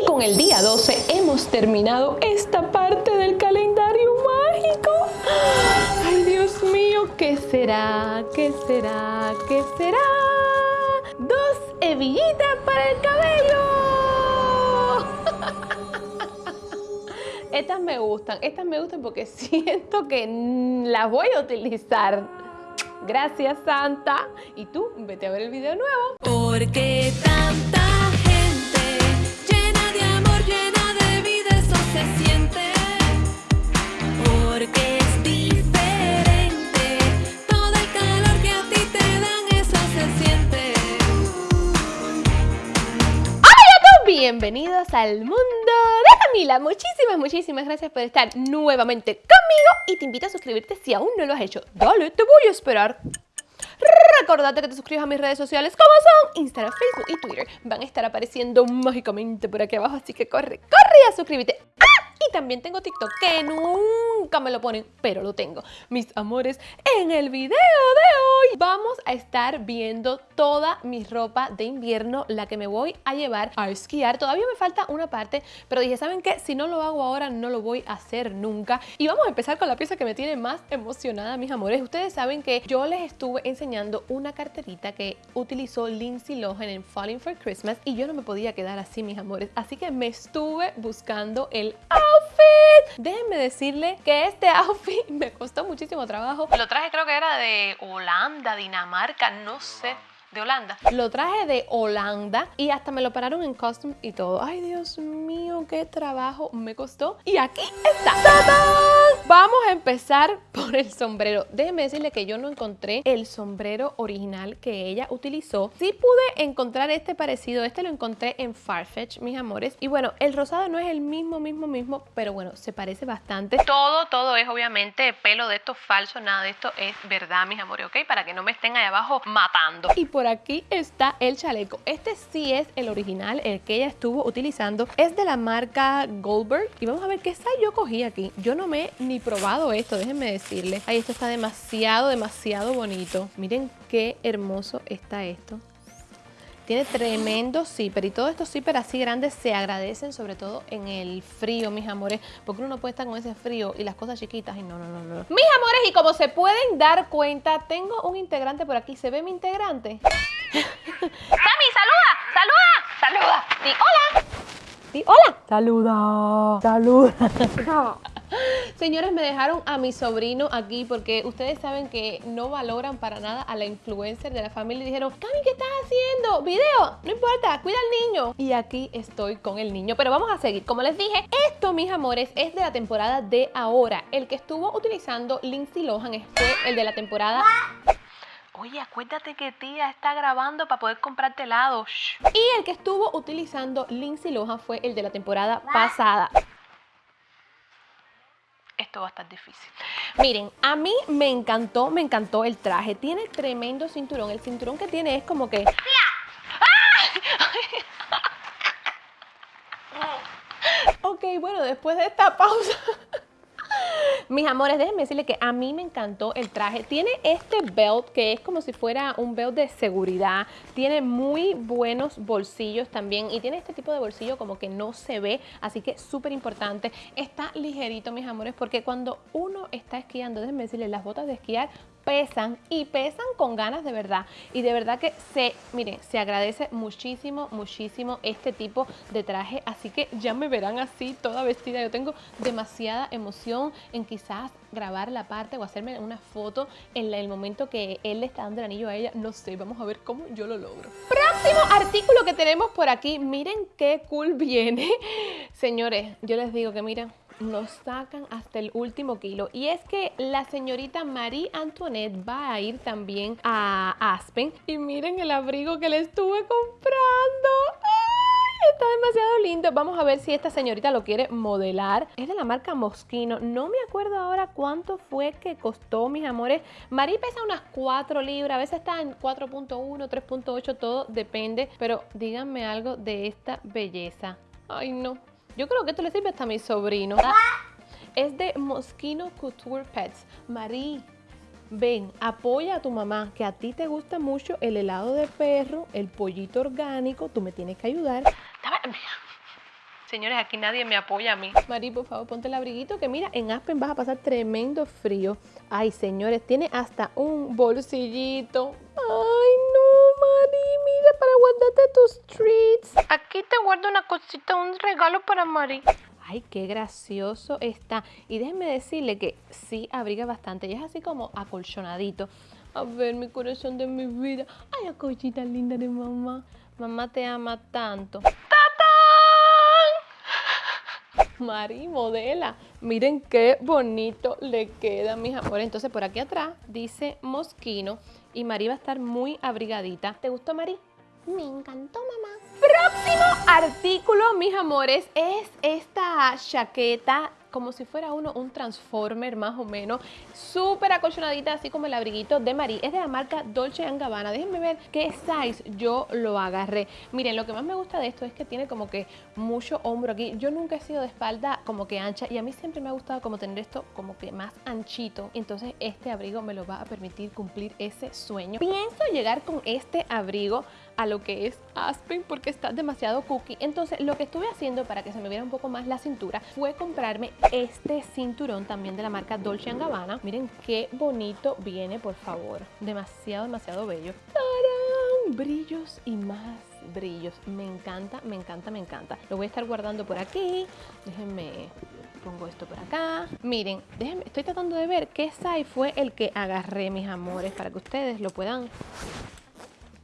Y con el día 12 hemos terminado esta parte del calendario mágico. Ay, Dios mío, ¿qué será? ¿Qué será? ¿Qué será? Dos hebillitas para el cabello. Estas me gustan, estas me gustan porque siento que las voy a utilizar. Gracias, Santa. Y tú, vete a ver el video nuevo. Porque tanta Bienvenidos al mundo de Camila. Muchísimas, muchísimas gracias por estar nuevamente conmigo y te invito a suscribirte si aún no lo has hecho. Dale, te voy a esperar. Recordate que te suscribas a mis redes sociales como son Instagram, Facebook y Twitter. Van a estar apareciendo mágicamente por aquí abajo, así que corre, corre a suscríbete. Y también tengo TikTok, que nunca me lo ponen, pero lo tengo. Mis amores, en el video de hoy vamos a estar viendo toda mi ropa de invierno, la que me voy a llevar a esquiar. Todavía me falta una parte, pero dije, ¿saben qué? Si no lo hago ahora, no lo voy a hacer nunca. Y vamos a empezar con la pieza que me tiene más emocionada, mis amores. Ustedes saben que yo les estuve enseñando una carterita que utilizó Lindsay Lohan en Falling for Christmas y yo no me podía quedar así, mis amores. Así que me estuve buscando el. Déjenme decirle que este outfit me costó muchísimo trabajo. Lo traje creo que era de Holanda, Dinamarca, no sé de Holanda. Lo traje de Holanda y hasta me lo pararon en custom y todo. Ay, Dios mío, qué trabajo me costó. Y aquí está. ¡Tadán! Vamos a empezar por el sombrero. Déjenme decirle que yo no encontré el sombrero original que ella utilizó. Sí pude encontrar este parecido. Este lo encontré en Farfetch, mis amores. Y bueno, el rosado no es el mismo, mismo, mismo, pero bueno, se parece bastante. Todo, todo es obviamente pelo de esto falso. Nada de esto es verdad, mis amores, ¿ok? Para que no me estén ahí abajo matando. Y por aquí está el chaleco. Este sí es el original, el que ella estuvo utilizando. Es de la marca Goldberg. Y vamos a ver qué size yo cogí aquí. Yo no me ni probado esto, déjenme decirle. Ay, esto está demasiado, demasiado bonito. Miren qué hermoso está esto. Tiene tremendo zipper y todos estos zipper así grandes se agradecen sobre todo en el frío, mis amores, porque uno no puede estar con ese frío y las cosas chiquitas y no, no, no, no. Mis amores, y como se pueden dar cuenta, tengo un integrante por aquí. ¿Se ve mi integrante? ¡Sammy, saluda! ¡Saluda! ¡Saluda! ¡Di hola! ¡Di hola! ¡Saluda! ¡Saluda! Señores, me dejaron a mi sobrino aquí porque ustedes saben que no valoran para nada a la influencer de la familia y dijeron, Cami, ¿qué estás haciendo? ¿Video? No importa, cuida al niño. Y aquí estoy con el niño, pero vamos a seguir. Como les dije, esto, mis amores, es de la temporada de ahora. El que estuvo utilizando Lindsay Lohan fue el de la temporada... Oye, acuérdate que tía está grabando para poder comprarte helado. Y el que estuvo utilizando Lindsay Lohan fue el de la temporada pasada esto va a estar difícil. Miren, a mí me encantó, me encantó el traje. Tiene tremendo cinturón. El cinturón que tiene es como que... ok, bueno, después de esta pausa... Mis amores, déjenme decirles que a mí me encantó el traje. Tiene este belt que es como si fuera un belt de seguridad. Tiene muy buenos bolsillos también y tiene este tipo de bolsillo como que no se ve, así que súper importante. Está ligerito, mis amores, porque cuando uno está esquiando, déjenme decirles, las botas de esquiar pesan y pesan con ganas de verdad. Y de verdad que se, miren, se agradece muchísimo, muchísimo este tipo de traje. Así que ya me verán así, toda vestida. Yo tengo demasiada emoción en quizás grabar la parte o hacerme una foto en el momento que él le está dando el anillo a ella. No sé, vamos a ver cómo yo lo logro. Próximo artículo que tenemos por aquí. Miren qué cool viene. Señores, yo les digo que miren, nos sacan hasta el último kilo. Y es que la señorita Marie Antoinette va a ir también a Aspen. Y miren el abrigo que le estuve comprando. Está demasiado lindo. Vamos a ver si esta señorita lo quiere modelar. Es de la marca Moschino. No me acuerdo ahora cuánto fue que costó, mis amores. Marie pesa unas 4 libras. A veces está en 4.1, 3.8, todo depende. Pero díganme algo de esta belleza. Ay, no. Yo creo que esto le sirve hasta a mi sobrino. Es de Moschino Couture Pets. Marie, ven, apoya a tu mamá, que a ti te gusta mucho el helado de perro, el pollito orgánico. Tú me tienes que ayudar. Señores, aquí nadie me apoya a mí. Mari, por favor, ponte el abriguito que mira, en Aspen vas a pasar tremendo frío. Ay, señores, tiene hasta un bolsillito. Ay, para guardarte tus treats. Aquí te guardo una cosita, un regalo para Mari. Ay, qué gracioso está. Y déjenme decirle que sí abriga bastante. Y es así como acolchonadito. A ver, mi corazón de mi vida. Ay, la cosita linda de mamá. Mamá te ama tanto. ¡Tatán! Mari, modela. Miren qué bonito le queda, mis amores. Entonces, por aquí atrás dice Mosquino. Y Mari va a estar muy abrigadita. ¿Te gustó, Mari? Me encantó, mamá. Próximo artículo, mis amores, es esta chaqueta como si fuera uno un Transformer más o menos, súper acolchonadita, así como el abriguito de Marie. Es de la marca Dolce Gabbana. Déjenme ver qué size yo lo agarré. Miren, lo que más me gusta de esto es que tiene como que mucho hombro aquí. Yo nunca he sido de espalda como que ancha y a mí siempre me ha gustado como tener esto como que más anchito. Entonces este abrigo me lo va a permitir cumplir ese sueño. Pienso llegar con este abrigo a lo que es Aspen porque está demasiado cookie. Entonces lo que estuve haciendo para que se me viera un poco más la cintura fue comprarme este cinturón también de la marca Dolce Gabbana. Miren qué bonito viene, por favor. Demasiado, demasiado bello. ¡Tarán! Brillos y más brillos. Me encanta, me encanta, me encanta. Lo voy a estar guardando por aquí. Déjenme pongo esto por acá. Miren, déjenme, estoy tratando de ver qué size fue el que agarré, mis amores, para que ustedes lo puedan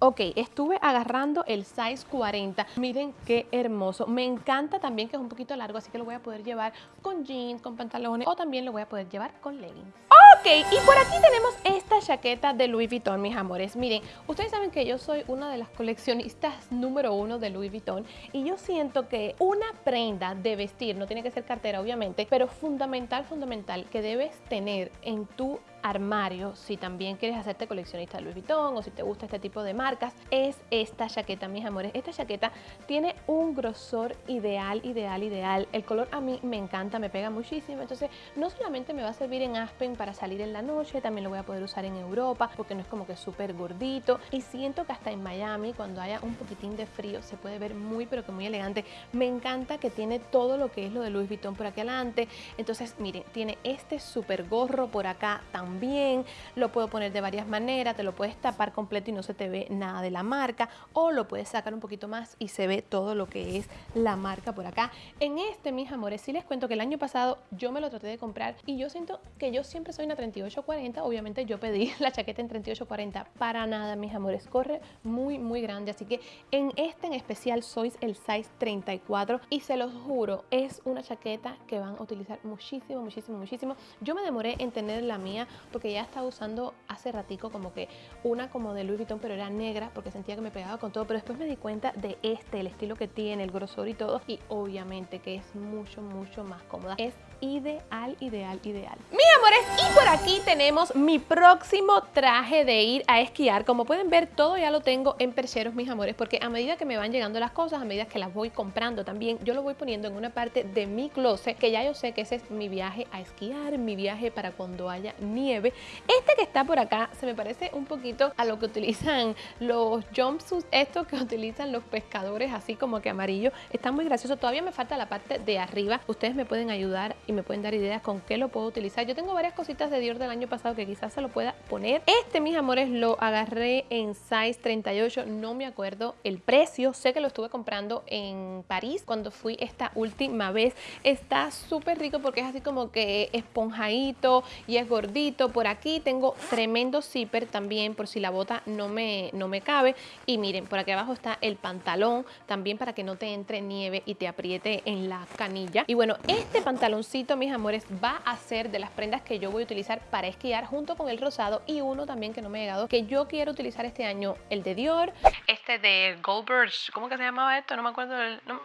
Ok, estuve agarrando el size 40. Miren qué hermoso. Me encanta también que es un poquito largo, así que lo voy a poder llevar con jeans, con pantalones o también lo voy a poder llevar con leggings. Ok, y por aquí tenemos esta chaqueta de Louis Vuitton, mis amores. Miren, ustedes saben que yo soy una de las coleccionistas número uno de Louis Vuitton y yo siento que una prenda de vestir, no tiene que ser cartera obviamente, pero fundamental, fundamental que debes tener en tu armario, si también quieres hacerte coleccionista de Louis Vuitton o si te gusta este tipo de marcas, es esta chaqueta, mis amores. Esta chaqueta tiene un grosor ideal, ideal, ideal. El color a mí me encanta, me pega muchísimo. Entonces, no solamente me va a servir en Aspen para salir en la noche, también lo voy a poder usar en Europa porque no es como que súper gordito. Y siento que hasta en Miami, cuando haya un poquitín de frío, se puede ver muy, pero que muy elegante. Me encanta que tiene todo lo que es lo de Louis Vuitton por aquí adelante. Entonces, miren, tiene este súper gorro por acá también bien, lo puedo poner de varias maneras, te lo puedes tapar completo y no se te ve nada de la marca o lo puedes sacar un poquito más y se ve todo lo que es la marca por acá. En este, mis amores, sí les cuento que el año pasado yo me lo traté de comprar y yo siento que yo siempre soy una 38-40, obviamente yo pedí la chaqueta en 38-40, para nada, mis amores, corre muy, muy grande, así que en este en especial sois el size 34 y se los juro, es una chaqueta que van a utilizar muchísimo, muchísimo, muchísimo. Yo me demoré en tener la mía porque ya estaba usando hace ratico como que una como de Louis Vuitton, pero era negra porque sentía que me pegaba con todo, pero después me di cuenta de este, el estilo que tiene, el grosor y todo, y obviamente que es mucho, mucho más cómoda. Es ideal, ideal, ideal. Mis amores, y por aquí tenemos mi próximo traje de ir a esquiar. Como pueden ver, todo ya lo tengo en percheros, mis amores, porque a medida que me van llegando las cosas, a medida que las voy comprando también, yo lo voy poniendo en una parte de mi closet, que ya yo sé que ese es mi viaje a esquiar, mi viaje para cuando haya nieve. Este que está por acá se me parece un poquito a lo que utilizan los jumpsuits, estos que utilizan los pescadores, así como que amarillo. Está muy gracioso. Todavía me falta la parte de arriba. Ustedes me pueden ayudar y me pueden dar ideas con qué lo puedo utilizar. Yo tengo varias cositas de Dior del año pasado que quizás se lo pueda poner. Este, mis amores, lo agarré en size 38. No me acuerdo el precio. Sé que lo estuve comprando en París cuando fui esta última vez. Está súper rico porque es así como que esponjadito y es gordito. Por aquí tengo tremendo zipper también por si la bota no me, no me cabe. Y miren, por aquí abajo está el pantalón también para que no te entre nieve y te apriete en la canilla. Y bueno, este pantaloncito, mis amores, va a ser de las prendas que yo voy a utilizar para esquiar junto con el rosado y uno también que no me ha llegado, que yo quiero utilizar este año, el de Dior, este de Goldberg, ¿cómo que se llamaba esto? No me acuerdo del... No,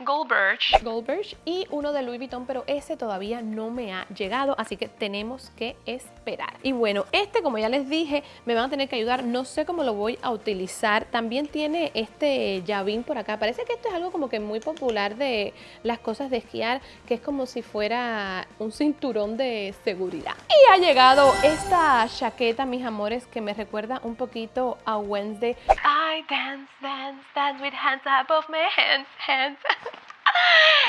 Goldberg. Goldberg y uno de Louis Vuitton, pero ese todavía no me ha llegado, así que tenemos que esperar. Y bueno, este como ya les dije, me van a tener que ayudar, no sé cómo lo voy a utilizar. También tiene este llavín por acá, parece que esto es algo como que muy popular de las cosas de esquiar, que es como si fuera un cinturón de seguridad. Y ha llegado esta chaqueta, mis amores, que me recuerda un poquito a Wednesday. I dance, dance, dance with hands above my hands, hands.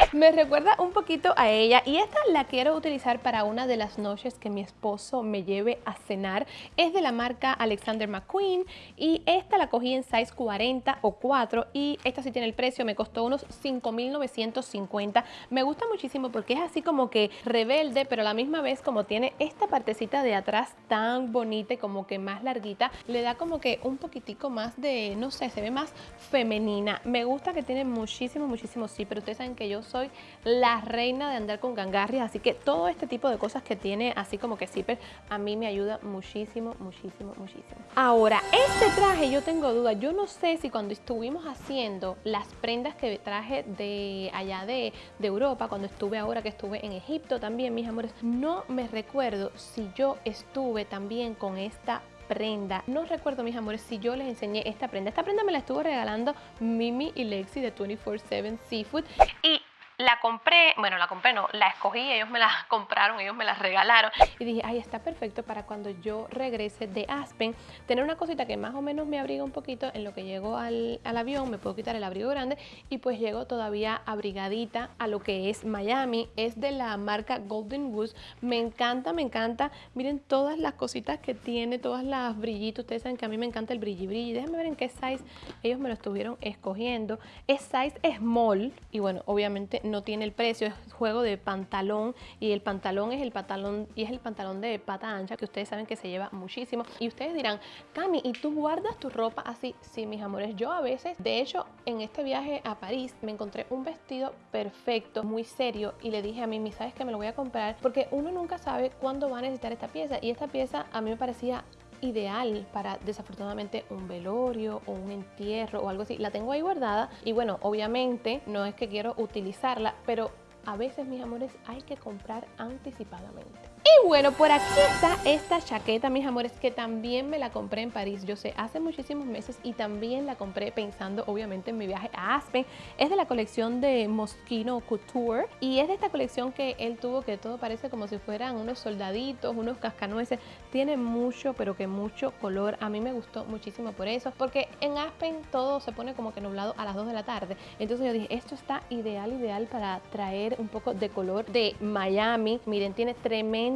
Me recuerda un poquito a ella y esta la quiero utilizar para una de las noches que mi esposo me lleve a cenar. Es de la marca Alexander McQueen y esta la cogí en size 40 o 4 y esta sí tiene el precio, me costó unos 5.950. Me gusta muchísimo porque es así como que rebelde, pero a la misma vez como tiene esta partecita de atrás tan bonita y como que más larguita, le da como que un poquitico más de, no sé, se ve más femenina. Me gusta que tiene muchísimo, muchísimo sí, pero ustedes saben que yo soy la reina de andar con gangarrias, así que todo este tipo de cosas que tiene así como que zipper a mí me ayuda muchísimo, muchísimo, muchísimo. Ahora, este traje yo tengo duda, yo no sé si cuando estuvimos haciendo las prendas que traje de allá de, de Europa, cuando estuve ahora que estuve en Egipto también, mis amores, no me recuerdo si yo estuve también con esta prenda. No recuerdo, mis amores, si yo les enseñé esta prenda. Esta prenda me la estuvo regalando Mimi y Lexi de 24-7 Seafood. Y la compré, bueno, la compré no, la escogí, ellos me la compraron, ellos me la regalaron. Y dije, ay, está perfecto para cuando yo regrese de Aspen, tener una cosita que más o menos me abriga un poquito en lo que llego al, al avión, me puedo quitar el abrigo grande y pues llego todavía abrigadita a lo que es Miami. Es de la marca Golden Goose. Me encanta, me encanta. Miren todas las cositas que tiene, todas las brillitos. Ustedes saben que a mí me encanta el brilli brilli. Déjenme ver en qué size ellos me lo estuvieron escogiendo. Es size small y bueno, obviamente no tiene el precio, es juego de pantalón y el pantalón es el pantalón y es el pantalón de pata ancha que ustedes saben que se lleva muchísimo y ustedes dirán, Cami, ¿y tú guardas tu ropa así? Sí, mis amores, yo a veces, de hecho, en este viaje a París me encontré un vestido perfecto, muy serio y le dije a Mimi, ¿sabes que me lo voy a comprar? Porque uno nunca sabe cuándo va a necesitar esta pieza y esta pieza a mí me parecía ideal para desafortunadamente un velorio o un entierro o algo así. La tengo ahí guardada y bueno, obviamente no es que quiero utilizarla, pero a veces, mis amores, hay que comprar anticipadamente. Y bueno, por aquí está esta chaqueta, mis amores, que también me la compré en París, yo sé, hace muchísimos meses y también la compré pensando obviamente en mi viaje a Aspen. Es de la colección de Moschino Couture y es de esta colección que él tuvo que todo parece como si fueran unos soldaditos, unos cascanueces. Tiene mucho, pero que mucho color. A mí me gustó muchísimo por eso, porque en Aspen todo se pone como que nublado a las 2 de la tarde. Entonces yo dije, esto está ideal, ideal para traer un poco de color de Miami. Miren, tiene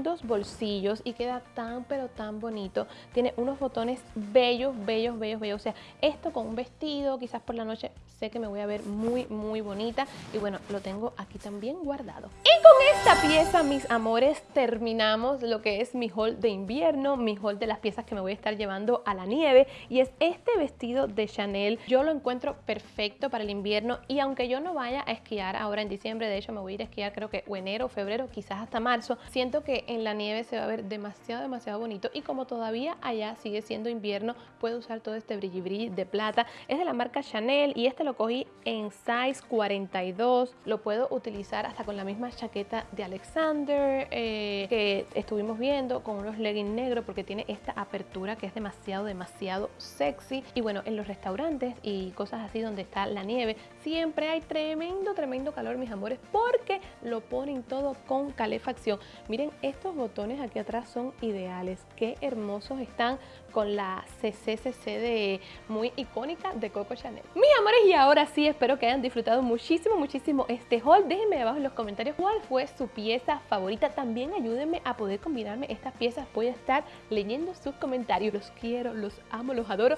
tremendos bolsillos y queda tan pero tan bonito. Tiene unos botones bellos, bellos, bellos, bellos. O sea, esto con un vestido, quizás por la noche sé que me voy a ver muy, muy bonita. Y bueno, lo tengo aquí también guardado. Y con esta pieza, mis amores, terminamos lo que es mi haul de invierno, mi haul de las piezas que me voy a estar llevando a la nieve. Y es este vestido de Chanel. Yo lo encuentro perfecto para el invierno y aunque yo no vaya a esquiar ahora en diciembre, de hecho me voy a ir a esquiar creo que o enero, febrero, quizás hasta marzo, siento en la nieve se va a ver demasiado, demasiado bonito y como todavía allá sigue siendo invierno, puedo usar todo este brilli brilli de plata. Es de la marca Chanel y este lo cogí en size 42. Lo puedo utilizar hasta con la misma chaqueta de Alexander eh, que estuvimos viendo con unos leggings negros porque tiene esta apertura que es demasiado, demasiado sexy. Y bueno, en los restaurantes y cosas así donde está la nieve, siempre hay tremendo, tremendo calor, mis amores, porque lo ponen todo con calefacción. Miren, estos botones aquí atrás son ideales. Qué hermosos están con la CCCC de muy icónica de Coco Chanel. Mis amores, y ahora sí, espero que hayan disfrutado muchísimo, muchísimo este haul. Déjenme abajo en los comentarios cuál fue su pieza favorita. También ayúdenme a poder combinarme estas piezas. Voy a estar leyendo sus comentarios. Los quiero, los amo, los adoro.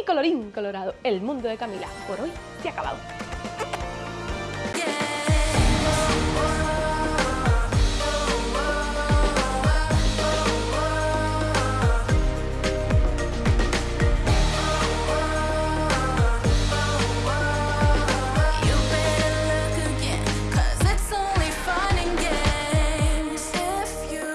Y colorín colorado, el mundo de Camila por hoy se ha acabado.